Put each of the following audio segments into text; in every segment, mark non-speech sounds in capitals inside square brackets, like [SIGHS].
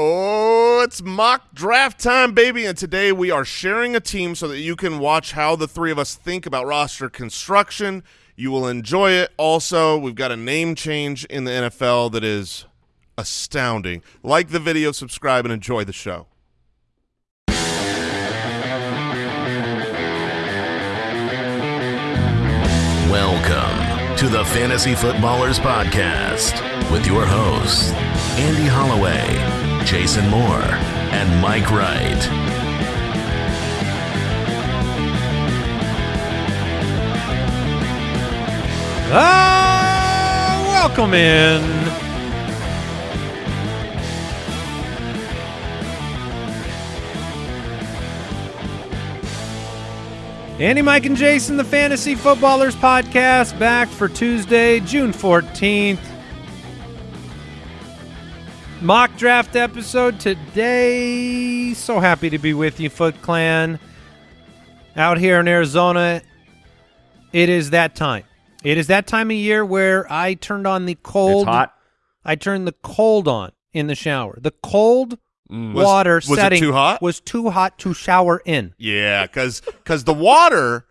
Oh, it's mock draft time, baby. And today we are sharing a team so that you can watch how the three of us think about roster construction. You will enjoy it. Also, we've got a name change in the NFL that is astounding. Like the video, subscribe, and enjoy the show. Welcome to the Fantasy Footballers Podcast with your hosts, Andy Holloway, Jason Moore, and Mike Wright. Ah, welcome in. Andy, Mike, and Jason, the Fantasy Footballers Podcast, back for Tuesday, June 14th. Mock draft episode today. So happy to be with you, Foot Clan. Out here in Arizona, it is that time. It is that time of year where I turned on the cold. It's hot. I turned the cold on in the shower. The cold Mm. Water was it setting too hot? was too hot to shower in. Yeah, because because the water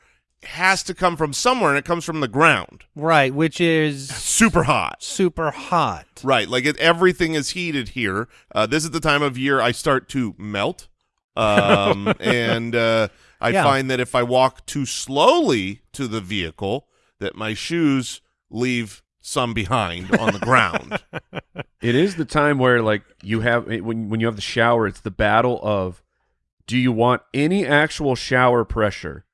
has to come from somewhere, and it comes from the ground. Right, which is Super hot. super hot. Right, like it, everything is heated here. Uh, this is the time of year I start to melt, um, [LAUGHS] and uh, I Yeah. find that if I walk too slowly to the vehicle, that my shoes leave some behind on the ground. [LAUGHS] It is the time where like you have when when you have the shower, it's the battle of do you want any actual shower pressure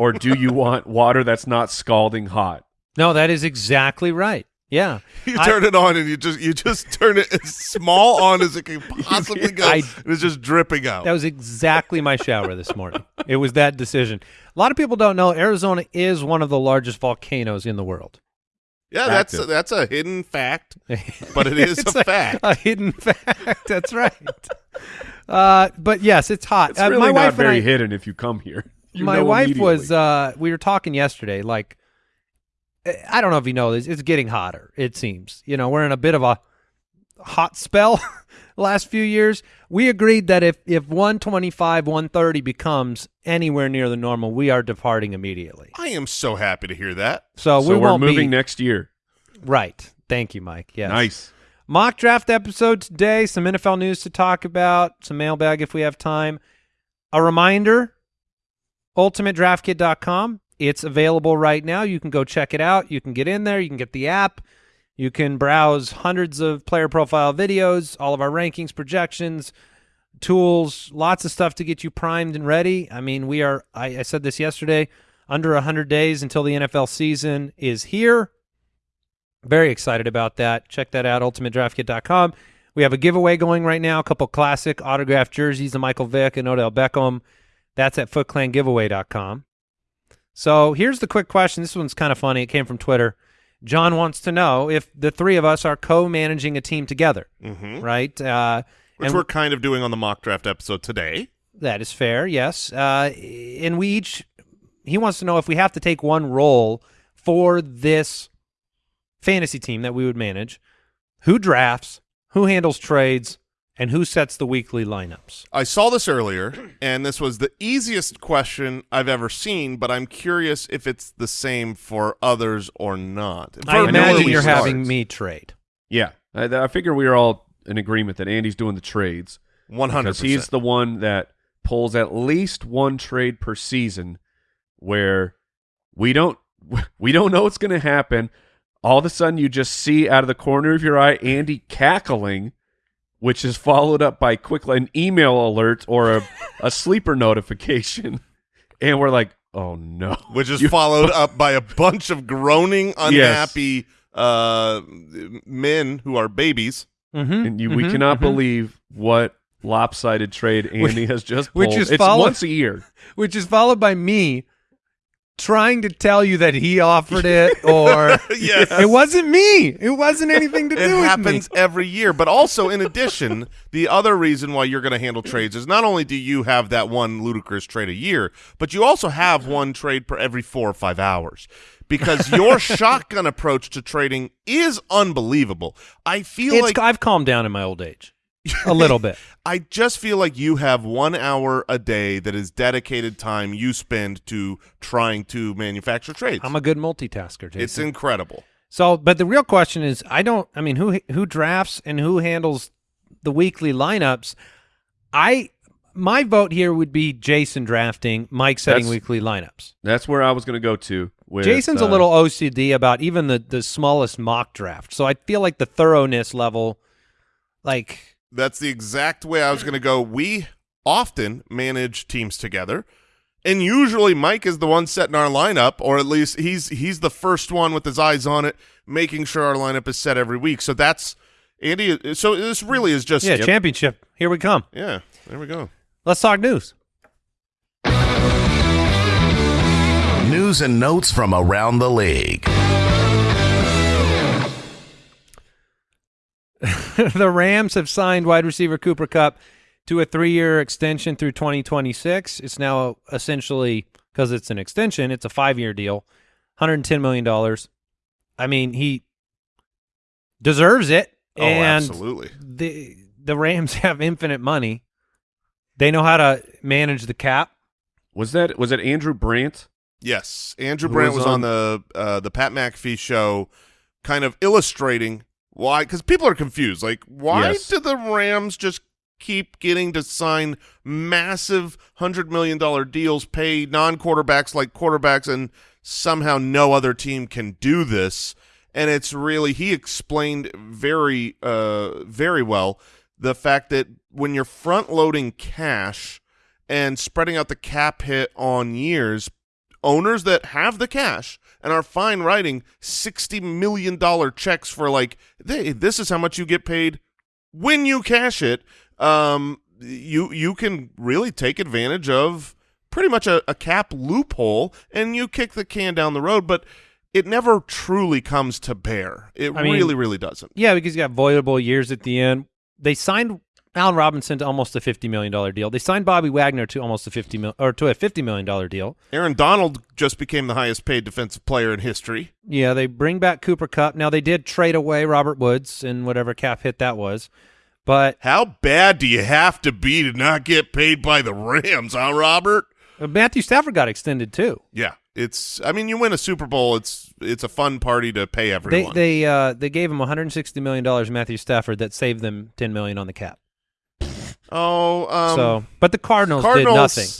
or do you want water that's not scalding hot? No, that is exactly right. Yeah. [LAUGHS] You I- turn it on, and you just you just turn it as small on as it can [LAUGHS] possibly go. I- and it's just dripping out. That was exactly my shower this morning. It was that decision. A lot of people don't know Arizona is one of the largest volcanoes in the world. yeah, that's active. that's a hidden fact, [LAUGHS] but it is It's a fact. A hidden fact. That's right. Uh, but yes, it's hot. It's Uh, really my not wife and very I- hidden if you come here. You my wife was uh we were talking yesterday like i don't know if you know this it's getting hotter it seems. You know we're in a bit of a hot spell [LAUGHS] last few years. We agreed that if if 125 130 becomes anywhere near the normal we are departing immediately. I am so happy to hear that. so, so we we're moving be next year. right. Thank you mike. Yes. Nice. mock draft episode today some nfl news to talk about some mailbag if we have time. A reminder ultimatedraftkit.com it's available right now. You can go check it out. You can get in there. You can get the app. You can browse hundreds of player profile videos all of our rankings projections tools lots of stuff to get you primed and ready. I mean we are i, I said this yesterday under 100 days until the nfl season is here. Very excited about that. Check that out, ultimatedraftkit.com. We have a giveaway going right now, a couple classic autographed jerseys of Michael Vick and Odell Beckham. That's at footclangiveaway.com. So here's the quick question. This one's kind of funny. It came from Twitter. John wants to know if the three of us are co-managing a team together, hmm right? Uh, Which and we're kind of doing on the mock draft episode today. that is fair, yes. Uh, and we each, he wants to know if we have to take one role for this fantasy team that we would manage, who drafts, who handles trades, and who sets the weekly lineups. I saw this earlier, and this was the easiest question I've ever seen, but I'm curious if it's the same for others or not. I For- know imagine you're start. having me trade. Yeah. I, I figure we are all in agreement that Andy's doing the trades. 100%. Because he's the one that pulls at least one trade per season where we don't [LAUGHS] we don't know what's going to happen. All of a sudden you just see out of the corner of your eye Andy cackling which is followed up by quick an email alert or a, a [LAUGHS] sleeper notification and we're like, "Oh no." which is You- followed [LAUGHS] up by a bunch of groaning, unhappy uh, men who are babies. Mm-hmm. and you, we cannot believe what lopsided trade Andy has just pulled. which is it's follow- once a year. [LAUGHS] Which is followed by me trying to tell you that he offered it [LAUGHS] or [LAUGHS] Yes. it wasn't me. It wasn't anything to do with me. It happens every year. But also, in addition, the other reason why you're going to handle trades is not only do you have that one ludicrous trade a year, but you also have one trade per every four or five hours. Because your [LAUGHS] shotgun approach to trading is unbelievable. I feel It's, like I've calmed down in my old age. A little bit. [LAUGHS] I just feel like you have one hour a day that is dedicated time you spend to trying to manufacture trades. I'm a good multitasker, Jason. it's incredible. So, but the real question is, I don't. I mean, who who drafts and who handles the weekly lineups? I my vote here would be Jason drafting, Mike setting That's- weekly lineups. That's where I was going to go to. With, Jason's uh, a little OCD about even the the smallest mock draft. So I feel like the thoroughness level, like That's the exact way I was going to go. We often manage teams together, and usually Mike is the one setting our lineup, or at least he's he's the first one with his eyes on it, making sure our lineup is set every week. So that's Andy. So this really is just yeah, championship. Here we come. yeah. There we go. Let's talk news. News and notes from around the league. [LAUGHS] the Rams have signed wide receiver Cooper Kupp to a three-year extension through 2026. It's now essentially because it's an extension. It's a five-year deal, 110 million dollars. I mean, he deserves it, Oh, and absolutely. the the Rams [LAUGHS] have infinite money. They know how to manage the cap. Was that was it Andrew Brandt? Yes, Andrew Who Brandt was was on on- the uh, the Pat McAfee show, kind of illustrating why because people are confused. Like, why Yes. do the Rams just keep getting to sign massive hundred million dollar deals, pay non quarterbacks like quarterbacks, and somehow no other team can do this? And it's really he explained very uh very well the fact that when you're front loading cash and spreading out the cap hit on years, owners that have the cash and are fine writing sixty million dollar checks for like, hey, this is how much you get paid when you cash it. Um, you you can really take advantage of pretty much a, a cap loophole, and you kick the can down the road, but. It never truly comes to bear. It I mean- really, really doesn't. Yeah, because you got voidable years at the end. They signed Allen Robinson to almost a fifty million dollar deal. They signed Bobby Wagner to almost a fifty mil or to a fifty million dollar deal. Aaron Donald just became the highest paid defensive player in history. Yeah, they bring back Cooper Kupp. Now they did trade away Robert Woods and whatever cap hit that was, but How bad do you have to be to not get paid by the Rams, huh, Robert? uh, Matthew Stafford got extended too. Yeah, it's. I mean, you win a Super Bowl. It's it's a fun party to pay They everyone. they uh, they gave him 160 million dollars Matthew Stafford that saved them 10 million on the cap. Oh, um, so, but the Cardinals, Cardinals did nothing.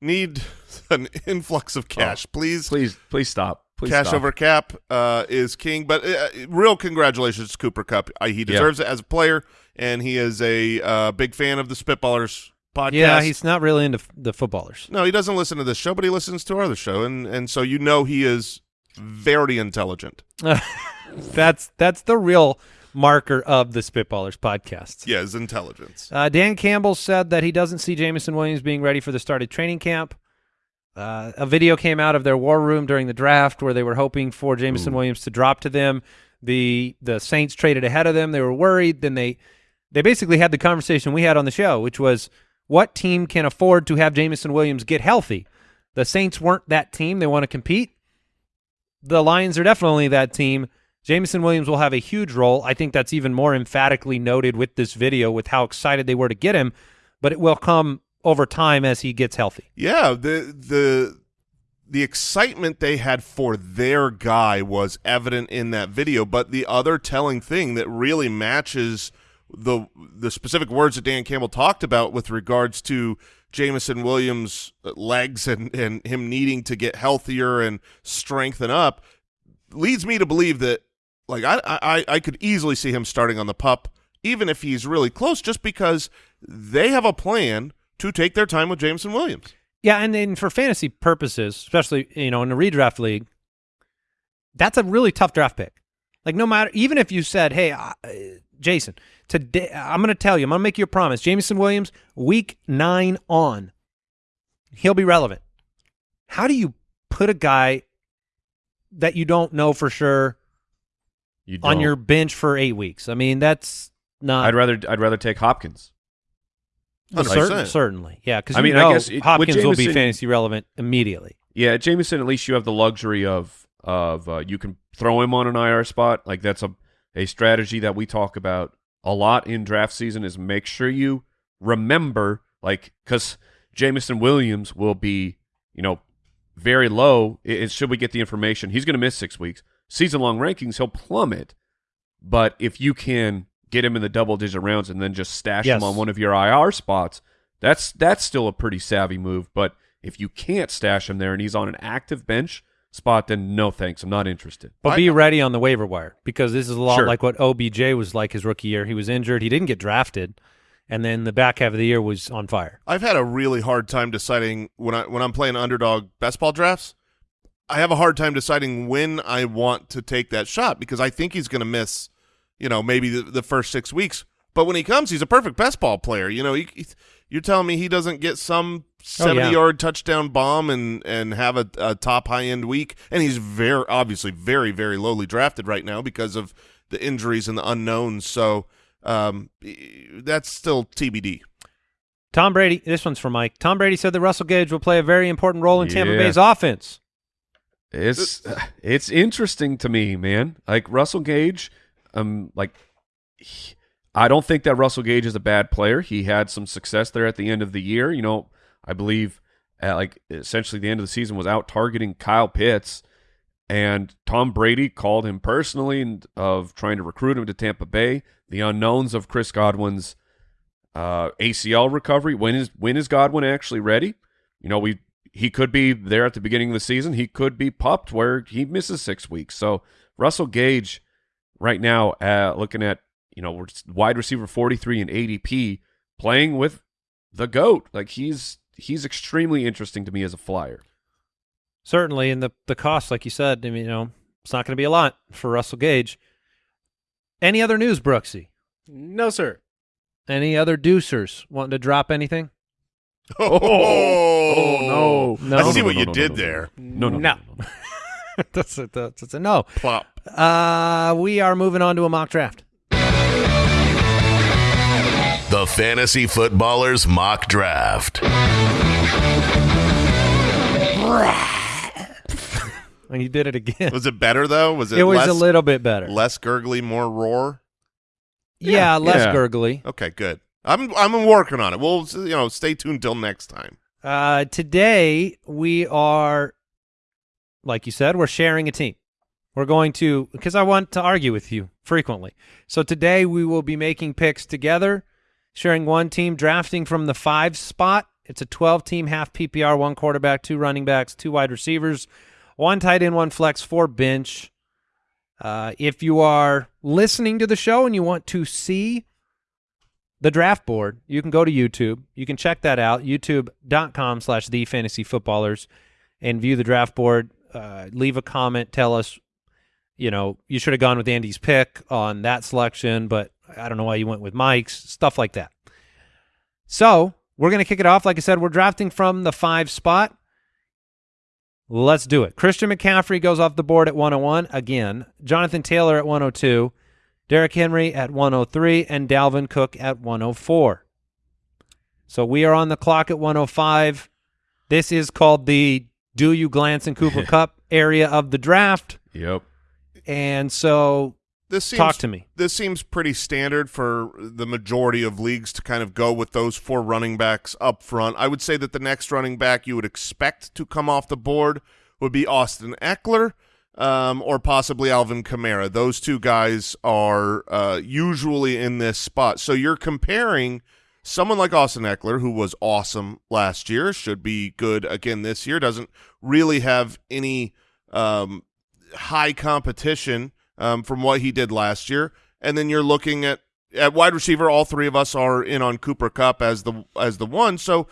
need [LAUGHS] an influx of cash, please. Please, please stop. Please Cash stop. over cap uh, is king, but uh, real congratulations to Cooper Kupp. Uh, he deserves it as a player, and he is a uh, big fan of the Spitballers podcast. Yeah, he's not really into f- the footballers. No, he doesn't listen to this show, but he listens to our other show, and and so you know he is very intelligent. [LAUGHS] that's that's the real marker of the Spitballers podcast. Yeah, his intelligence. Uh, Dan Campbell said that he doesn't see Jameson Williams being ready for the start of training camp. Uh, a video came out of their war room during the draft where they were hoping for Jameson Williams to drop to them. The the Saints traded ahead of them. They were worried. Then they they basically had the conversation we had on the show, which was what team can afford to have Jameson Williams get healthy? The Saints weren't that team. They want to compete. The Lions are definitely that team. Jameson Williams will have a huge role. I think that's even more emphatically noted with this video with how excited they were to get him, but it will come over time as he gets healthy. Yeah, the the the excitement they had for their guy was evident in that video, but the other telling thing that really matches the the specific words that Dan Campbell talked about with regards to Jameson Williams' legs and and him needing to get healthier and strengthen up leads me to believe that like I I I could easily see him starting on the pup even if he's really close just because they have a plan to take their time with Jameson Williams. Yeah, and then for fantasy purposes, especially you know in a redraft league, that's a really tough draft pick. Like no matter, even if you said, "Hey, uh, Jason, today I'm going to tell you, I'm going to make you a promise, Jameson Williams, week nine on, he'll be relevant." How do you put a guy that you don't know for sure You on your bench for eight weeks? I mean, that's not. I'd rather I'd rather take Hopkins. Well, certain- certainly, yeah. Because I mean, I guess it- with Hopkins will be fantasy relevant immediately. Yeah, Jameson. At least you have the luxury of of uh, you can throw him on an IR spot. Like that's a a strategy that we talk about a lot in draft season is make sure you remember, like, because Jameson Williams will be, you know, very low. It, it- should we get the information? He's going to miss six weeks. Season long rankings, he'll plummet. But if you can get him in the double digit rounds and then just stash Yes. him on one of your IR spots, that's that's still a pretty savvy move. But if you can't stash him there and he's on an active bench spot, then no thanks. I'm not interested. But I- be ready on the waiver wire because this is a lot Sure. like what OBJ was like his rookie year. He was injured. He didn't get drafted. And then the back half of the year was on fire. I've had a really hard time deciding when I when I'm playing underdog best ball drafts. I have a hard time deciding when I want to take that shot because I think he's going to miss, you know, maybe the, the first six weeks. But when he comes, he's a perfect best ball player. You know, he, he- you're telling me he doesn't get some Oh, seventy yeah. yard touchdown bomb and and have a, a top high end week, and he's very obviously very very lowly drafted right now because of the injuries and the unknowns. So um, that's still TBD. Tom Brady, this one's for Mike. Tom Brady said that Russell Gage will play a very important role in Tampa Yeah. Bay's offense. It's it's interesting to me, man. Like Russell Gage, um, like he- I don't think that Russell Gage is a bad player. He had some success there at the end of the year. You know, I believe at like essentially the end of the season was out targeting Kyle Pitts, and Tom Brady called him personally and of trying to recruit him to Tampa Bay. The unknowns of Chris Godwin's uh, ACL recovery. When is when is Godwin actually ready? You know, we he could be there at the beginning of the season. He could be pupped where he misses six weeks. So Russell Gage, right now, uh, looking at you know we're wide receiver forty three in ADP, playing with the goat. Like he's he's extremely interesting to me as a flyer. Certainly, and the the cost, like you said, I mean, you know, it's not going to be a lot for Russell Gage. Any other news, Brooksy? No, sir. Any other deucers wanting to drop anything? [LAUGHS] Oh, oh, no. I see no, what no, you did no, no, there. No, no, no. No. no, no. [LAUGHS] that's, a, that's a no. Plop. Uh, we are moving on to a mock draft. The Fantasy Footballers Mock Draft. And [LAUGHS] you did it again. Was it better though? Was it? It was less, a little bit better. less gurgly, more roar. yeah, less yeah. gurgly. Okay, good. I'm I'm working on it. We'll you know stay tuned till next time. Uh, today we are, like you said, we're sharing a team. We're going to because I want to argue with you frequently. So today we will be making picks together, sharing one team, drafting from the five spot. It's a 12 team half PPR, one quarterback, two running backs, two wide receivers, one tight end, one flex, four bench. Uh, if you are listening to the show and you want to see the draft board, you can go to YouTube. You can check that out, youtube.com slash the fantasy footballers, and view the draft board. Uh, leave a comment. Tell us, you know, you should have gone with Andy's pick on that selection, but I don't know why you went with Mike's, stuff like that. So we're going to kick it off. Like I said, we're drafting from the five spot. Let's do it. Christian McCaffrey goes off the board at 101 again. Jonathan Taylor at 102. Derrick Henry at 103 and Dalvin Cook at 104. So we are on the clock at 105. This is called the Do You Glance and Cooper [LAUGHS] Kupp area of the draft. Yep. And so This seems talk to me. this seems pretty standard for the majority of leagues to kind of go with those four running backs up front. I would say that the next running back you would expect to come off the board would be Austin Ekeler um, or possibly Alvin Kamara. Those two guys are uh, usually in this spot. So you're comparing someone like Austin Ekeler, who was awesome last year, should be good again this year, doesn't really have any um, high competition um, from what he did last year. And then you're looking at at wide receiver. All three of us are in on Cooper Kupp as the as the one. So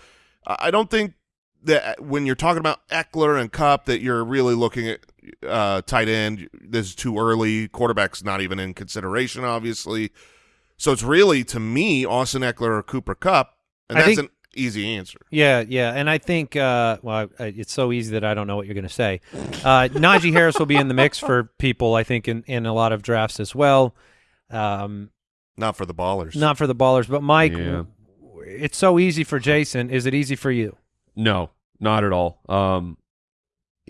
I I don't think that when you're talking about Ekeler and Kupp that you're really looking at uh, tight end. This is too early. Quarterback's not even in consideration, obviously. So it's really to me Austin Ekeler or Cooper Kupp, and I that's think- an easy answer. Yeah, yeah, and I think uh, well, I, it's so easy that I don't know what you're going to say. Uh, Najee Harris will be in the mix for people, I think, in, in a lot of drafts as well. Um, Not for the ballers. not for the ballers, but Mike, Yeah. it's so easy for Jason. Is it easy for you? No, not at all. Um,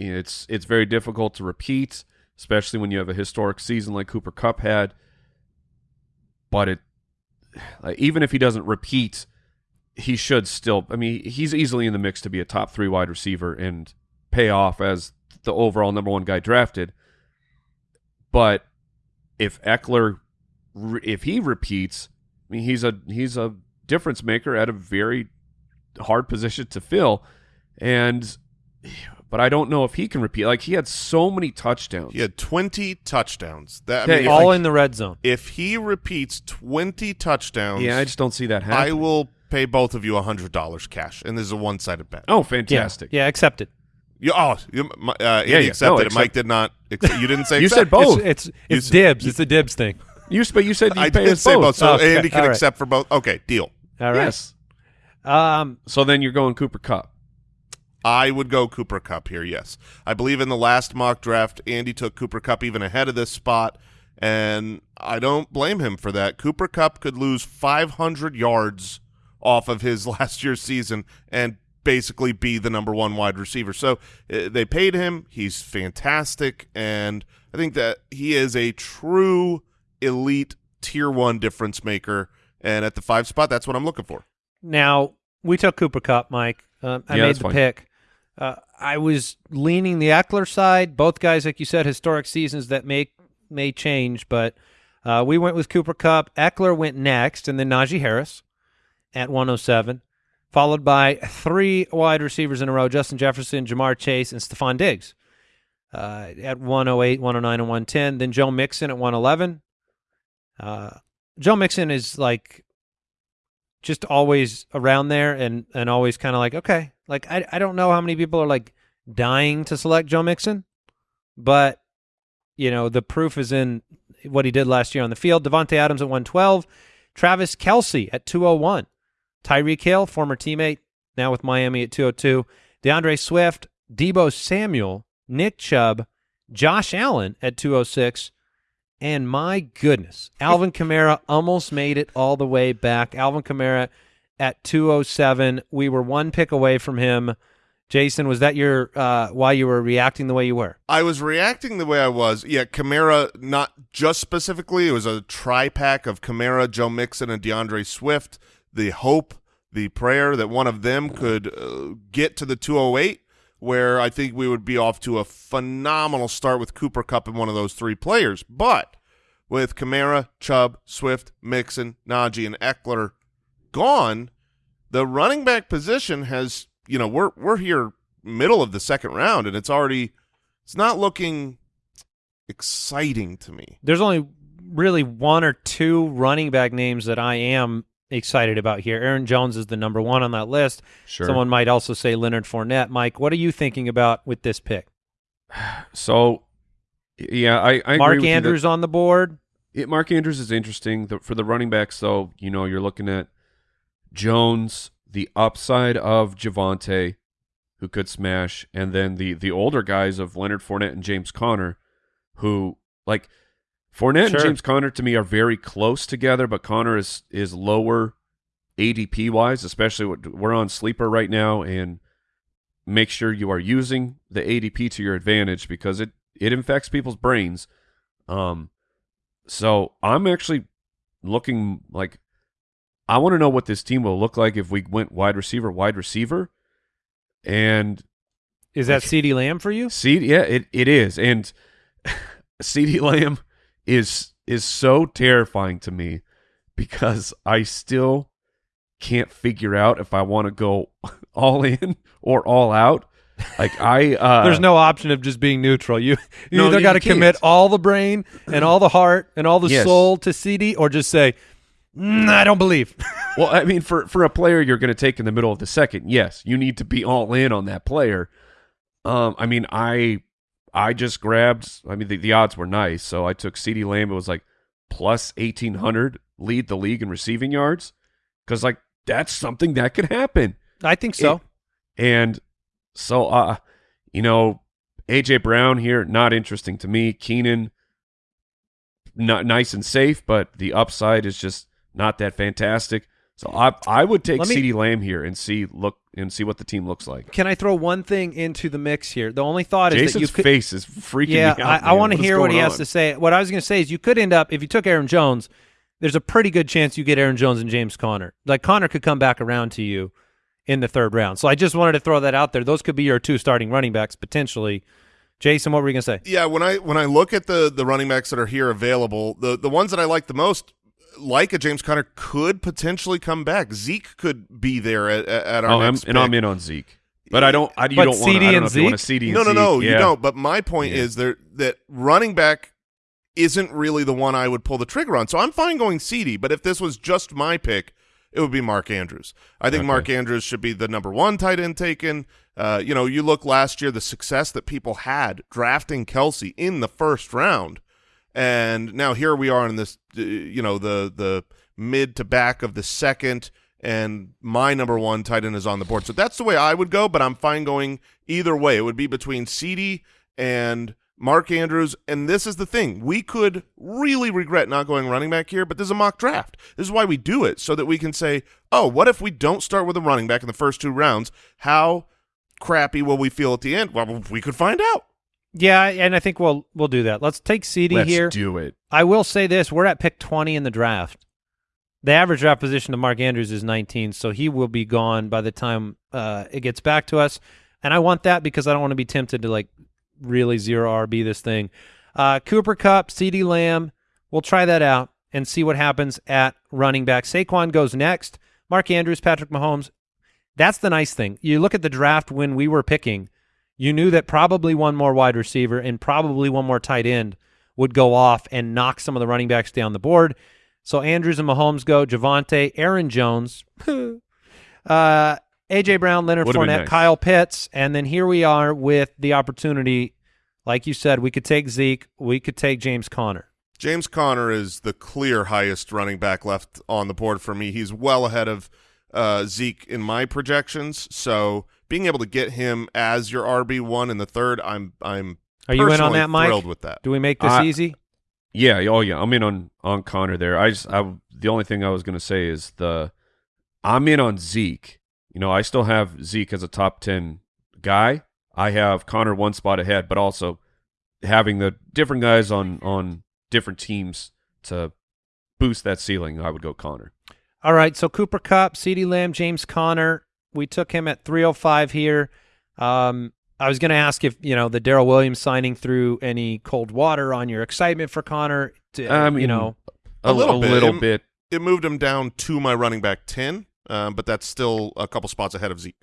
it's it's very difficult to repeat, especially when you have a historic season like Cooper Kupp had. But it like, even if he doesn't repeat, he should still. I mean, he's easily in the mix to be a top three wide receiver and pay off as the overall number one guy drafted. But if Ekeler, if he repeats, I mean, he's a he's a difference maker at a very hard position to fill, and but I don't know if he can repeat. Like he had so many touchdowns. He had 20 touchdowns. That Yeah, I mean, all like, in the red zone. if he repeats 20 touchdowns, Yeah, I just don't see that happening. I will pay both of you $100 cash, and this is a one-sided bet. oh, fantastic! yeah, accept it. You, oh, you, uh, Andy Yeah, yeah. accepted No, it. accept- Mike did not. Accept, you didn't say You said both. It's it's, it's s- dibs. It's a dibs thing. [LAUGHS] You but you said you I pay did us say both. both, so Okay, Andy can all right. accept for both. Okay, deal. All right. Yes. Um, So then you're going Cooper Kupp. I would go Cooper Kupp here, yes. I believe in the last mock draft, Andy took Cooper Kupp even ahead of this spot, and I don't blame him for that. Cooper Kupp could lose 500 yards off of his [LAUGHS] last year's season and basically be the number one wide receiver. So uh, they paid him. He's fantastic, and I think that he is a true elite tier one difference maker. And at the five spot, that's what I'm looking for. Now we took Cooper Kupp, Mike. Um, I Yeah, made the fine. pick. Uh, I was leaning the Ekeler side. Both guys, like you said, historic seasons that may may change, but uh, we went with Cooper Kupp. Ekeler went next, and then Najee Harris at 107, followed by three wide receivers in a row: Justin Jefferson, Ja'Marr Chase, and Stefon Diggs uh, at 108, 109, and 110. Then Joe Mixon at 111. Uh, Joe Mixon is like just always around there and and always kind of like okay like I, I don't know how many people are like dying to select joe mixon but you know the proof is in what he did last year on the field. Davante adams at 112 travis kelce at 201 tyreek hill former teammate now with miami at 202 d'andre swift deebo samuel nick chubb josh allen at 206 and my goodness, Alvin Kamara [LAUGHS] almost made it all the way back. Alvin Kamara at 207. We were one pick away from him. Jason, was that your uh, why you were reacting the way you were? I was reacting the way I was. Yeah, Kamara, not just specifically. It was a tri-pack of Kamara, Joe Mixon, and D'Andre Swift. The hope, the prayer that one of them could uh, get to the 208, where I think we would be off to a phenomenal start with Cooper Kupp and one of those three players. But with Kamara, Chubb, Swift, Mixon, Najee, and Eckler gone, the running back position has, you know, we're we're here middle of the second round, and it's already it's not looking exciting to me. There's only really one or two running back names that I am excited about here. Aaron Jones is the number one on that list. Sure. Someone might also say Leonard Fournette. Mike, what are you thinking about with this pick? [SIGHS] So, yeah, I, I agree Mark with you that- Andrews on the board. it, Mark Andrews is interesting the, for the running backs. Though you know you're looking at Jones, the upside of Javonte, who could smash, and then the the older guys of Leonard Fournette and James Conner, who like Fournette Sure. and James Conner to me are very close together, but Conner is is lower ADP wise, especially what we're on sleeper right now, and make sure you are using the ADP to your advantage because it it infects people's brains. Um, so I'm actually looking like I want to know what this team will look like if we went wide receiver, wide receiver, and Is that CeeDee Lamb for you? C yeah, it, it is. And [LAUGHS] CeeDee Lamb is is so terrifying to me because I still can't figure out if I want to go [LAUGHS] all in or all out. Like I uh [LAUGHS] There's no option of just being neutral. You you No, either got to commit all the brain and all the heart and all the Yes. soul to CD, or just say, "Mm, "I don't believe." [LAUGHS] Well, I mean, for for a player you're going to take in the middle of the second, yes, you need to be all in on that player. Um, I mean, I I just grabbed. I mean, the, the odds were nice, so I took CeeDee Lamb. It was like plus eighteen hundred, lead the league in receiving yards, because like that's something that could happen. I think so. It- and so, uh, you know, AJ Brown here, not interesting to me. Keenan, not nice and safe, but the upside is just not that fantastic. So I I would take me- CeeDee Lamb here and see look and see what the team looks like. Can I throw one thing into the mix here? The only thought is that you Jason's could. face is freaking yeah, me out. I, I want to hear what he going has to say. What I was going to say is you could end up if you took Aaron Jones, there's a pretty good chance you get Aaron Jones and James Conner. Like Conner could come back around to you in the third round. So I just wanted to throw that out there. Those could be your two starting running backs potentially. Jason, what were you gonna say? Yeah, when I when I look at the the running backs that are here available, the the ones that I like the most, like a James Conner, could potentially come back. Zeke could be there at, at our Oh, I'm, and I'm in on Zeke, but I don't. I, you But don't want. CD I don't and know if you want a Zeke? CD. and No, no, Zeke. no, you Yeah. don't. But my point Yeah. is there that running back isn't really the one I would pull the trigger on. So I'm fine going CD, but if this was just my pick, it would be Mark Andrews. I think Okay. Mark Andrews should be the number one tight end taken. Uh, you know, you look last year, the success that people had drafting Kelce in the first round, and now here we are in this, uh, you know, the the mid to back of the second, and my number one tight end is on the board. So that's the way I would go, but I'm fine going either way. It would be between CD and Mark Andrews, and this is the thing. We could really regret not going running back here, but this is a mock draft. This is why we do it, so that we can say, oh, what if we don't start with a running back in the first two rounds? How crappy will we feel at the end? Well, we could find out. Yeah, and I think we'll we'll do that. Let's take CD Let's here. do it. I will say this: we're at pick 20 in the draft. The average draft position of Mark Andrews is 19, so he will be gone by the time uh, it gets back to us. And I want that because I don't want to be tempted to like really zero RB this thing. Uh, Cooper Kupp, CeeDee Lamb, we'll try that out and see what happens at running back. Saquon goes next. Mark Andrews, Patrick Mahomes. That's the nice thing. You look at the draft when we were picking, you knew that probably one more wide receiver and probably one more tight end would go off and knock some of the running backs down the board. So Andrews and Mahomes go, Javonte, Aaron Jones, [LAUGHS] uh, AJ Brown, Leonard Would've Fournette, nice. Kyle Pitts, and then here we are with the opportunity. Like you said, we could take Zeke, we could take James Conner. James Conner is the clear highest running back left on the board for me. He's well ahead of uh, Zeke in my projections. So being able to get him as your RB one in the third, I'm I'm Are you in on that, Mike? Thrilled with that. Do we make this I- easy? Yeah. Oh, yeah. I'm in on on Conner there. I just. I. The only thing I was gonna say is the. I'm in on Zeke. You know, I still have Zeke as a top ten guy. I have Conner one spot ahead, but also having the different guys on on different teams to boost that ceiling. I would go Conner. All right, so Cooper Kupp, CeeDee Lamb, James Conner. We took him at 305 here. Um, I was going to ask if, you know, the Darrel Williams signing threw any cold water on your excitement for Conner. To, I you know, A little a bit. little It- bit. It moved him down to my running back ten, um, but that's still a couple spots ahead of Zeke.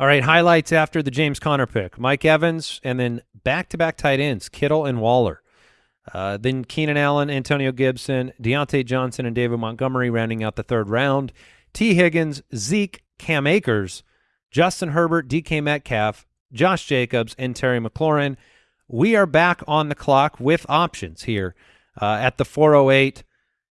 all right, highlights after the James Conner pick. Mike Evans, and then back-to-back tight ends, Kittle and Waller. Uh, then Keenan Allen, Antonio Gibson, Diontae Johnson, and David Montgomery rounding out the third round. Tee Higgins, Zeke, Cam Akers, Justin Herbert, DK Metcalf, Josh Jacobs, and Terry McLaurin. We are back on the clock with options here uh, at the 408.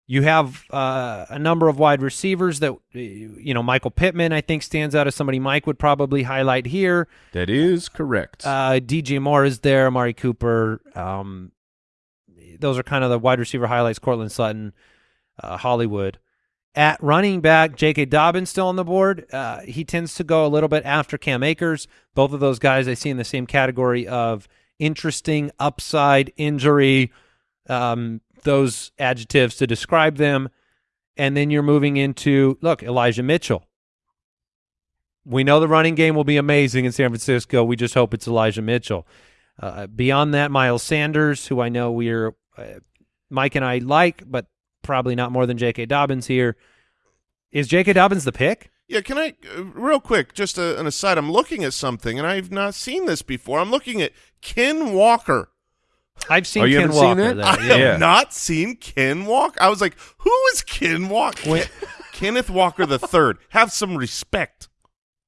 You have uh, a number of wide receivers that, you know, Michael Pittman, I think, stands out as somebody Mike would probably highlight here. That is correct. Uh, DJ Moore is there, Amari Cooper. Um, those are kind of the wide receiver highlights. Courtland Sutton, uh, Hollywood. At running back, J.K. Dobbins still on the board. Uh, he tends to go a little bit after Cam Akers. Both of those guys I see in the same category of interesting upside injury. Um, those adjectives to describe them. And then you're moving into look Elijah Mitchell. We know the running game will be amazing in San Francisco. We just hope it's Elijah Mitchell. Uh, beyond that, Miles Sanders, who I know we're uh, Mike and I like, but probably not more than J.K. Dobbins here. Is J.K. Dobbins the pick? Yeah, can I uh, real quick? Just a, an aside. I'm looking at something, and I've not seen this before. I'm looking at Ken Walker. I've seen Oh, Ken haven't seen Walker. that? I yeah. have not seen Ken Walker. I was like, who is Ken Walker? Kenneth Walker the third. Have some respect.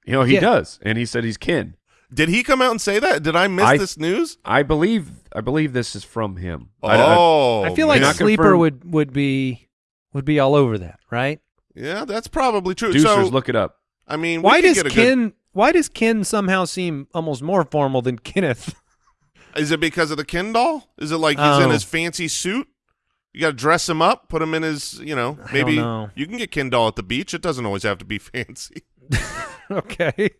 you know, he yeah. does, and he said he's kin. Did he come out and say that? Did I miss I- this news? I believe. I believe this is from him. I- I- Oh, I feel like Not Sleeper confirmed. would would be would be all over that, right? yeah, that's probably true. Deucers, so, look it up. I mean, we Why does get a good- Ken? Why does Ken somehow seem almost more formal than Kenneth? Is it because of the Ken doll? Is it like he's in Oh. his fancy suit? You got to dress him up, put him in his, you know, maybe know. you can get Ken doll at the beach. It doesn't always have to be [LAUGHS] fancy. [LAUGHS] okay.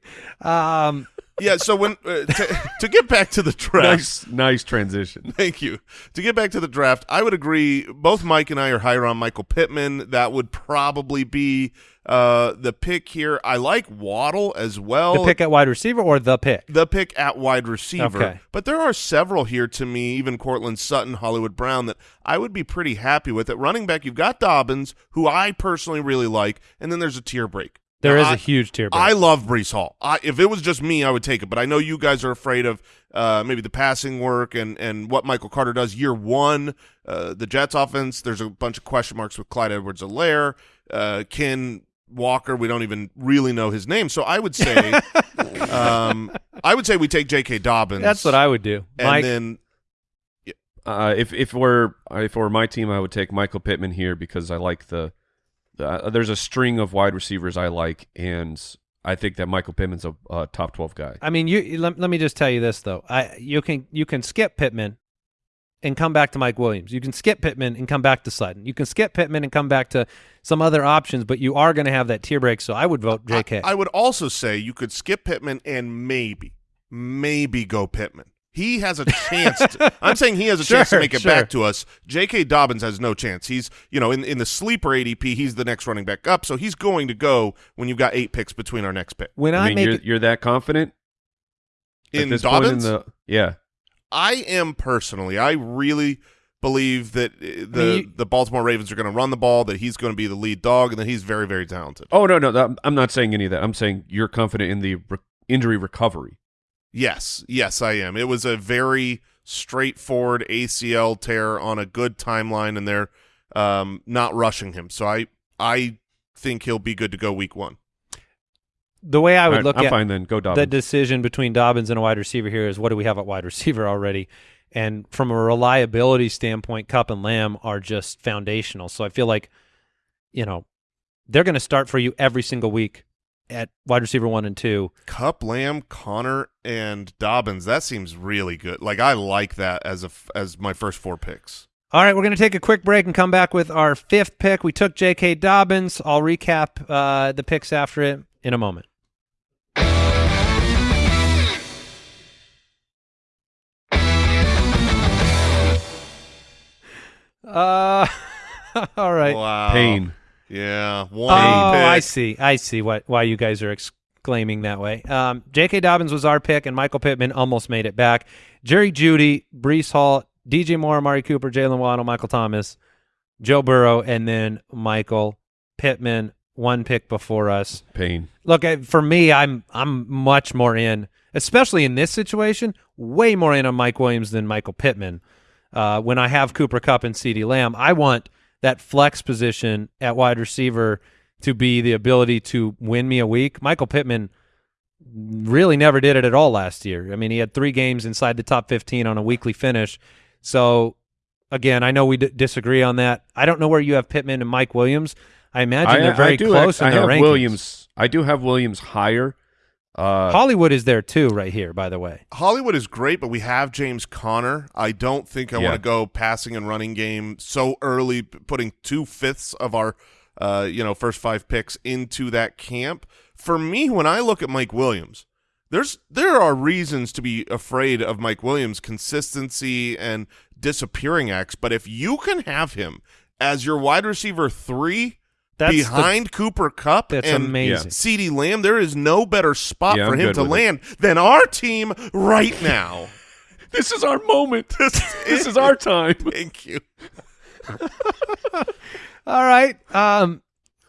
Um, yeah. So when uh, to, to get back to the draft, nice, nice transition. Thank you. To get back to the draft, I would agree. Both Mike and I are higher on Michael Pittman. That would probably be uh, the pick here. I like Waddle as well. The pick at wide receiver or the pick? The pick at wide receiver. Okay. But there are several here to me, even Courtland Sutton, Hollywood Brown, that I would be pretty happy with. At running back, you've got Dobbins, who I personally really like, and then there's a tier break. There Now, is I- a huge tier break. I love Breece Hall. I, if it was just me, I would take it. But I know you guys are afraid of uh, maybe the passing work and, and what Michael Carter does year one. Uh, the Jets offense, there's a bunch of question marks with Clyde Edwards-Helaire. Uh, Ken Walker, we don't even really know his name. So I would say [LAUGHS] um, I would say we take J.K. Dobbins. That's what I would do. And Mike, then Uh, if if we're if we're my team, I would take Michael Pittman here because I like the, the uh, there's a string of wide receivers I like, and I think that Michael Pittman's a, a top twelve guy. I mean, you let, let me just tell you this though. I you can you can skip Pittman and come back to Mike Williams. You can skip Pittman and come back to Sutton. You can skip Pittman and come back to some other options, but you are going to have that tier break. So I would vote J.K. I, I would also say you could skip Pittman and maybe, maybe go Pittman. He has a chance. To, [LAUGHS] I'm saying he has a chance to make it sure. back to us. J.K. Dobbins has no chance. He's, you know, in in the sleeper ADP, he's the next running back up, so he's going to go when you've got eight picks between our next pick. when I, I mean, make you're it, you're that confident In this Dobbins, in the yeah. I am personally. I really believe that uh, the mean, you- the Baltimore Ravens are going to run the ball. That he's going to be the lead dog, and that he's very very talented. Oh no, no, I'm not saying any of that. I'm saying you're confident in the re- injury recovery. Yes, yes, I am. It was a very straightforward ACL tear on a good timeline, and they're um, not rushing him. So I, I think he'll be good to go week one. the way I would All right, look I'm at fine then. Go the decision between Dobbins and a wide receiver here is what do we have at wide receiver already? And from a reliability standpoint, Kupp and Lamb are just foundational. So I feel like, you know, they're going to start for you every single week at wide receiver one and two. Kupp, Lamb, Conner, and Dobbins. That seems really good. Like I like that as a as my first four picks. All right, we're going to take a quick break and come back with our fifth pick. We took J.K. Dobbins. I'll recap uh, the picks after it in a moment. Uh, [LAUGHS] all right. Wow, Pain. Yeah, Oh, one pick. I see. I see what why you guys are exclaiming that way. Um, J.K. Dobbins was our pick, and Michael Pittman almost made it back. Jerry Jeudy, Breece Hall, DJ Moore, Amari Cooper, Jaylen Waddle, Michael Thomas, Joe Burrow, and then Michael Pittman, one pick before us. Pain. Look, for me, I'm I'm much more in, especially in this situation, way more in on Mike Williams than Michael Pittman. Uh, when I have Cooper Kupp and CeeDee Lamb, I want that flex position at wide receiver to be the ability to win me a week. Michael Pittman really never did it at all last year. I mean, he had three games inside the top 15 on a weekly finish. So, again, I know we d- disagree on that. I don't know where you have Pittman and Mike Williams. I imagine they're very do close act- I in their have rankings. Williams. I do have Williams higher. Uh, Hollywood is there too, right here. By the way, Hollywood is great, but we have James Conner. I don't think I Yeah. want to go passing and running game so early, putting two fifths of our, uh, you know, first five picks into that camp. For me, when I look at Mike Williams, there's there are reasons to be afraid of Mike Williams' consistency and disappearing acts. But if you can have him as your wide receiver three That's the- behind Cooper Kupp that's and amazing. CeeDee Lamb, there is no better spot Yeah, for I'm him to with it. land than our team right now. [LAUGHS] this is our moment. [LAUGHS] This this is our time. [LAUGHS] Thank you. All right. Um,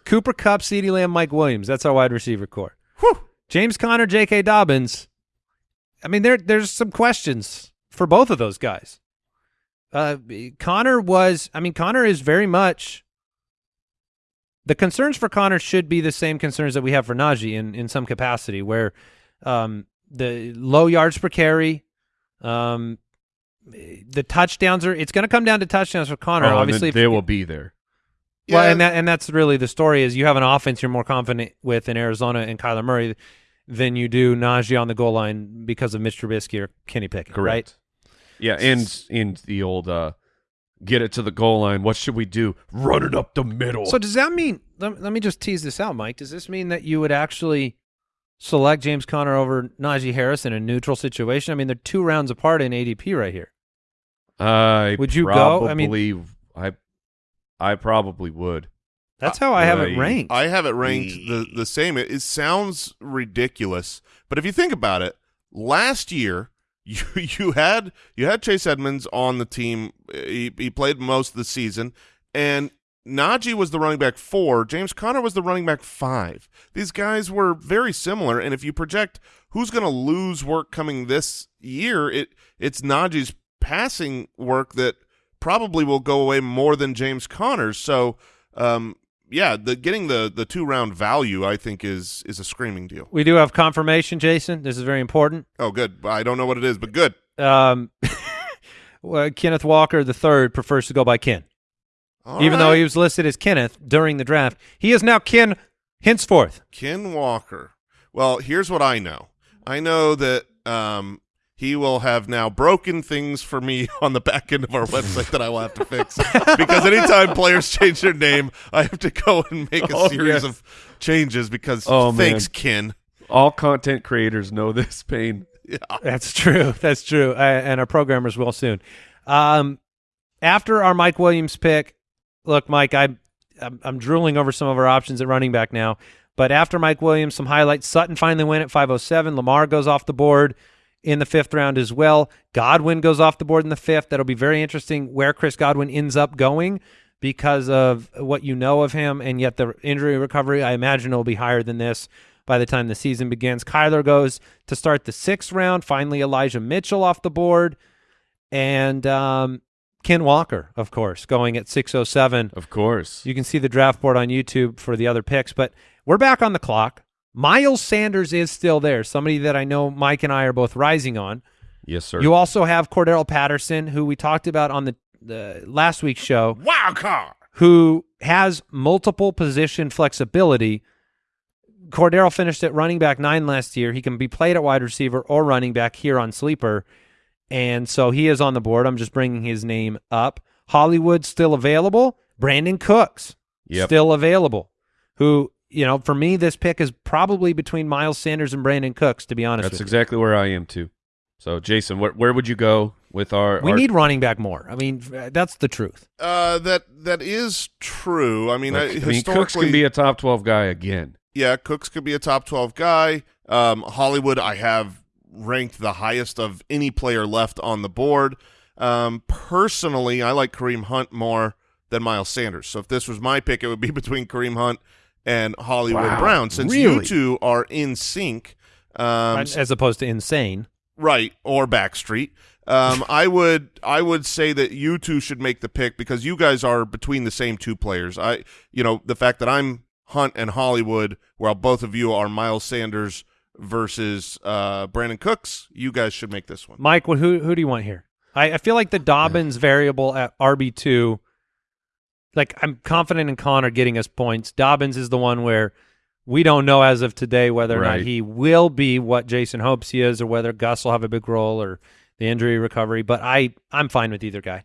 Cooper Kupp, CeeDee Lamb, Mike Williams. That's our wide receiver corps. Whew. James Conner, J.K. Dobbins. I mean, there there's some questions for both of those guys. Uh, Conner was. I mean, Conner is very much. The concerns for Conner should be the same concerns that we have for Najee in in some capacity, where um, the low yards per carry, um, the touchdowns are. It's going to come down to touchdowns for Conner. Oh, and obviously, if- they will be there. well, Yeah. and that and that's really the story is you have an offense you're more confident with in Arizona and Kyler Murray than you do Najee on the goal line because of Mitch Trubisky or Kenny Pickett, Correct. Yeah, and in the old uh, get it to the goal line. What should we do? Run it up the middle. So does that mean? Let, let me just tease this out, Mike. Does this mean that you would actually select James Conner over Najee Harris in a neutral situation? I mean, they're two rounds apart in ADP right here. I Would you go? I mean- probably- I I probably would. That's how I have it ranked. I have it ranked the the same. It, it sounds ridiculous, but if you think about it, last year [LAUGHS] you you had you had Chase Edmonds on the team. He he played most of the season, and Najee was the running back four. James Conner was the running back five. These guys were very similar, and if you project who's going to lose work coming this year, it it's Najee's passing work that probably will go away more than James Conner's. So. Um, yeah, the getting the the two round value I think is is a screaming deal. we do have confirmation, Jason. This is very important. Oh, good. I don't know what it is, but good. Um, [LAUGHS] well, Kenneth Walker the third prefers to go by Ken, All even though he was listed as Kenneth during the draft. He is now Ken henceforth. Ken Walker. Well, here's what I know. I know that um, he will have now broken things for me [LAUGHS] on the back end of our website that I will have to fix [LAUGHS] because anytime players change their name, I have to go and make a Oh, series yes. of changes because Oh, thanks, man. Ken. All content creators know this pain. [LAUGHS] Yeah. That's true. That's true. Uh, and our programmers will soon. Um, after our Mike Williams pick, look, Mike, I, I'm, I'm drooling over some of our options at running back now. But after Mike Williams, some highlights. Sutton finally went at 507. Lamar goes off the board in the fifth round as well. Godwin goes off the board in the fifth. That'll be very interesting where Chris Godwin ends up going because of what you know of him, and yet the injury recovery, I imagine, will be higher than this by the time the season begins. Kyler goes to start the sixth round. Finally, Elijah Mitchell off the board, and um, Ken Walker, of course, going at 607. Of course. You can see the draft board on YouTube for the other picks, but we're back on the clock. Miles Sanders is still there, somebody that I know Mike and I are both rising on. yes, sir. You also have Cordarrelle Patterson, who we talked about on the, the last week's show, Wild card. who has multiple position flexibility. Cordarrelle finished at running back nine last year. He can be played at wide receiver or running back here on Sleeper. And so he is on the board. I'm just bringing his name up. Hollywood still available. Brandin Cooks Yep. still available. Who, you know, for me, this pick is probably between Miles Sanders and Brandin Cooks, to be honest That's with exactly where I am too. So, Jason, where where would you go with our? We our- need running back more. I mean, that's the truth. Uh, that that is true. I mean, Like, I, I mean, Cooks can be a top twelve guy again. yeah, Cooks could be a top twelve guy. Um, Hollywood, I have ranked the highest of any player left on the board. Um, personally, I like Kareem Hunt more than Miles Sanders. So if this was my pick, it would be [LAUGHS] between Kareem Hunt and Hollywood Wow, Brown. Since you two are in sync, um, as opposed to insane. right or Backstreet. Um, [LAUGHS] I would I would say that you two should make the pick because you guys are between the same two players. I you know the fact that I'm Hunt and Hollywood, while both of you are Miles Sanders versus uh, Brandin Cooks. You guys should make this one. Mike, what, who who do you want here? I, I feel like the Dobbins variable at RB two. Like I'm confident in Conner getting us points. Dobbins is the one where we don't know as of today whether or not he will be what Jason hopes he is, or whether Gus will have a big role or the injury recovery. But I I'm fine with either guy.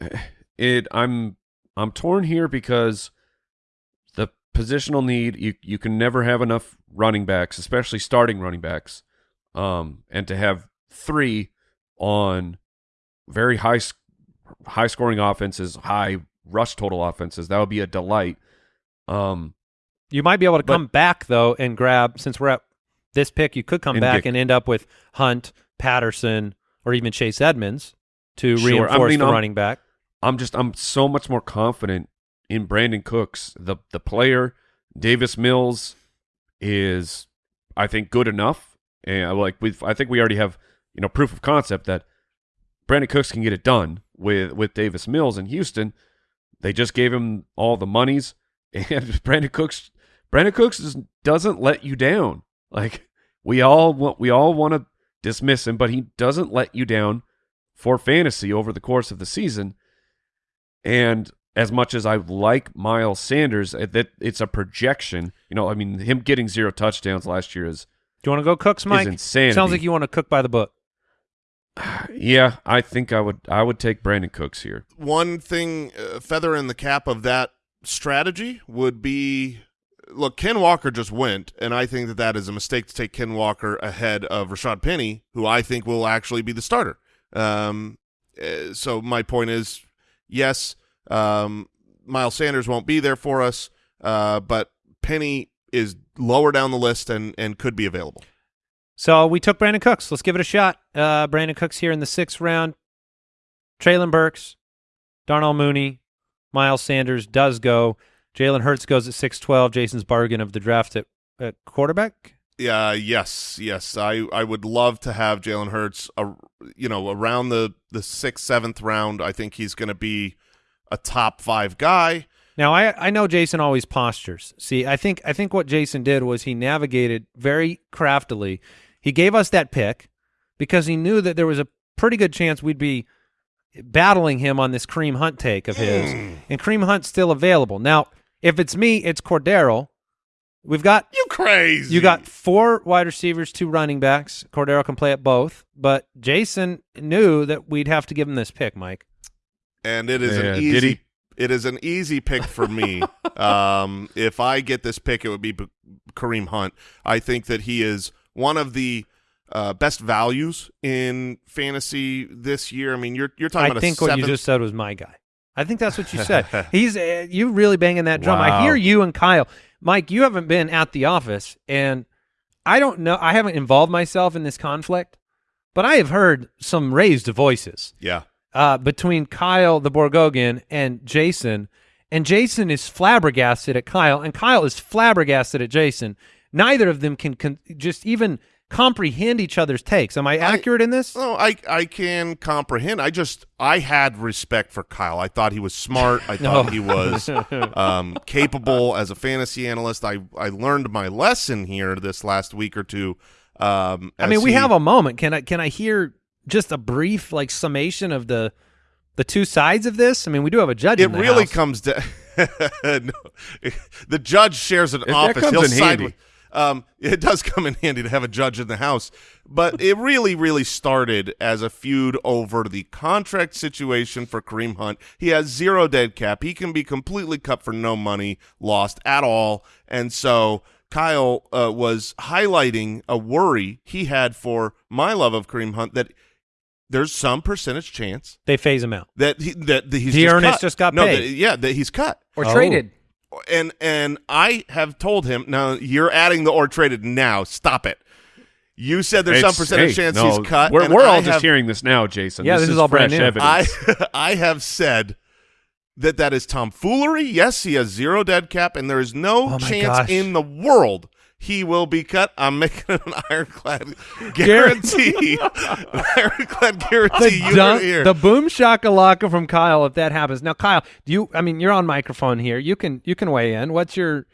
[SIGHS] It I'm I'm torn here because the positional need you you can never have enough running backs, especially starting running backs, um, and to have three on very high high scoring offenses, high rush total offenses, that would be a delight. Um, You might be able to But- come back though and grab since we're at this pick. You could come And back and end up with Hunt, Patterson, or even Chase Edmonds to Sure. I reinforce mean, the I'm- running back. I'm just I'm so much more confident in Brandin Cooks, the the player. Davis Mills is, I think, good enough, and like we, I think we already have you know proof of concept that Brandin Cooks can get it done with with Davis Mills in Houston. They just gave him all the monies, [LAUGHS] and Brandin Cooks, Brandin Cooks is, doesn't let you down. Like we all want, we all want to dismiss him, but he doesn't let you down for fantasy over the course of the season. And as much as I like Miles Sanders, uh, that it's a projection. You know, I mean, him getting zero touchdowns last year is Do you want to go Cooks, Mike? insanity. Sounds like you want to cook by the book. Yeah. I think I would I would take Brandin Cooks here. One thing, uh, feather in the cap of that strategy would be look, Ken Walker just went, and I think that that is a mistake to take Ken Walker ahead of Rashad Penny, who I think will actually be the starter. Um, uh, so my point is, yes, um, Miles Sanders won't be there for us, uh, but Penny is lower down the list and and could be available. So we took Brandin Cooks. Let's give it a shot. Uh, Brandin Cooks here in the sixth round. Treylon Burks, Darnell Mooney, Miles Sanders does go. Jalen Hurts goes at six twelve. Jason's bargain of the draft at, at quarterback. Yeah, yes, yes. I, I would love to have Jalen Hurts, uh, you know, around the the sixth, seventh round. I think he's going to be a top five guy. Now I I know Jason always postures. See, I think I think what Jason did was he navigated very craftily. He gave us that pick because he knew that there was a pretty good chance we'd be battling him on this Kareem Hunt take of his, and Kareem Hunt's still available. Now, if it's me, it's Cordarrelle. We've got You crazy? you got four wide receivers, two running backs. Cordarrelle can play at both, but Jason knew that we'd have to give him this pick, Mike. and it is Yeah, an easy. It is an easy pick for me. [LAUGHS] um, if I get this pick, it would be B- Kareem Hunt. I think that he is one of the uh, best values in fantasy this year. I mean, you're you're talking I about think what you just said was my guy. I think that's what you said. [LAUGHS] He's uh, you really banging that drum. I hear you and Kyle. Mike, you haven't been at the office, and I don't know. I haven't involved myself in this conflict, but I have heard some raised voices yeah. uh, between Kyle the Borgogan and Jason, and Jason is flabbergasted at Kyle, and Kyle is flabbergasted at Jason. Neither of them can, can just even comprehend each other's takes. Am I accurate in this? No, I I can comprehend. I just I had respect for Kyle. I thought he was smart. I thought No. he [LAUGHS] was um, capable as a fantasy analyst. I I learned my lesson here this last week or two. Um, I mean, we he- have a moment. Can I can I hear just a brief like summation of the the two sides of this? I mean, we do have a judge. It in the really house. comes to [LAUGHS] no, [LAUGHS] the judge shares an that office. comes He'll in side handy. with- Um, [LAUGHS] it does come in handy to have a judge in the house, but it really, really started as a feud over the contract situation for Kareem Hunt. He has zero dead cap. He can be completely cut for no money lost at all, and so Kyle uh, was highlighting a worry he had for my love of Kareem Hunt that there's some percentage chance They phase him out. that he, that, that he's Dearness just, cut. just got no, paid. that- yeah, that he's cut or Oh. traded. And and I have told him now you're adding the or traded now. Stop it. You said there's some percentage hey, chance no, he's cut. We're, we're all I just have, hearing this now, Jason. Yeah, this is all fresh brand new. evidence. I [LAUGHS] I have said that that is tomfoolery. Yes, he has zero dead cap, and there is no Oh chance gosh. in the world he will be cut. I'm making an [LAUGHS] [LAUGHS] ironclad guarantee. ironclad guarantee. you dun- heard it here. the boom shakalaka from Kyle. If that happens, now Kyle, do you? I mean, you're on microphone here. You can you can weigh in. What's your?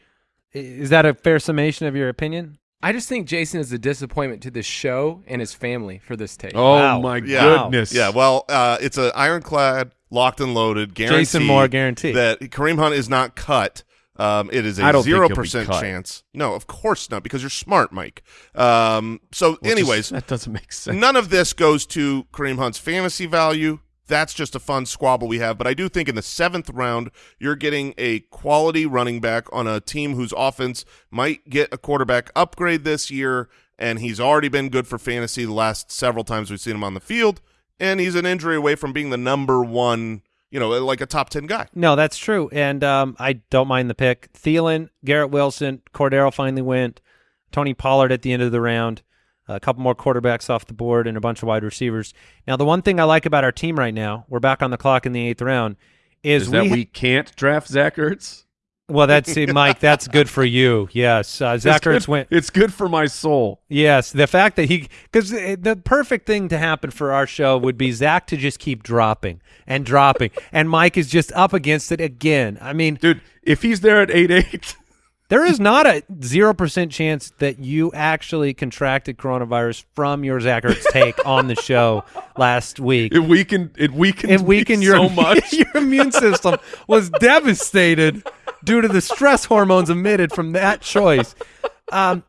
Is that a fair summation of your opinion? I just think Jason is a disappointment to this show and his family for this take. oh Wow. my Yeah. goodness. Yeah, well, uh, it's an ironclad, locked and loaded guarantee. Jason Moore guarantee. that Kareem Hunt is not cut. Um, it is a zero percent chance. No, of course not, because you're smart, Mike. Um, so, anyways, that doesn't make sense. none of this goes to Kareem Hunt's fantasy value. That's just a fun squabble we have. But I do think in the seventh round, you're getting a quality running back on a team whose offense might get a quarterback upgrade this year. And he's already been good for fantasy the last several times we've seen him on the field. And he's an injury away from being the number one, you know, like a top 10 guy. No, that's true, and um, I don't mind the pick. Thielen, Garrett Wilson, Cordarrelle finally went. Tony Pollard at the end of the round. A couple more quarterbacks off the board and a bunch of wide receivers. Now, the one thing I like about our team right now, we're back on the clock in the eighth round, is, Is that we, we can't draft Zach Ertz? Well, that's [LAUGHS] it, Mike. That's good for you. Yes, uh, Zach Ertz went. It's good for my soul. Yes, the fact that he because the perfect thing to happen for our show would be Zach to just keep dropping and dropping, [LAUGHS] and Mike is just up against it again. I mean, Dude, if he's there at 8 8, [LAUGHS] There is not a zero percent chance that you actually contracted coronavirus from your Zach Ertz take on the show last week. it weakened, it weakened, It weakened your so much. your immune system was devastated due to the stress hormones emitted from that choice. Um,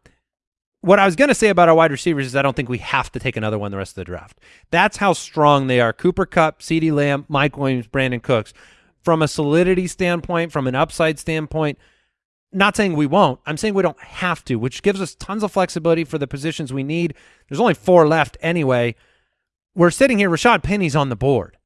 what I was going to say about our wide receivers is I don't think we have to take another one the rest of the draft. That's how strong they are. Cooper Kupp, CeeDee Lamb, Mike Williams, Brandin Cooks. From a solidity standpoint, from an upside standpoint, Not saying we won't. I'm saying we don't have to, which gives us tons of flexibility for the positions we need. There's only four left anyway. We're sitting here. Rashad Penny's on the board.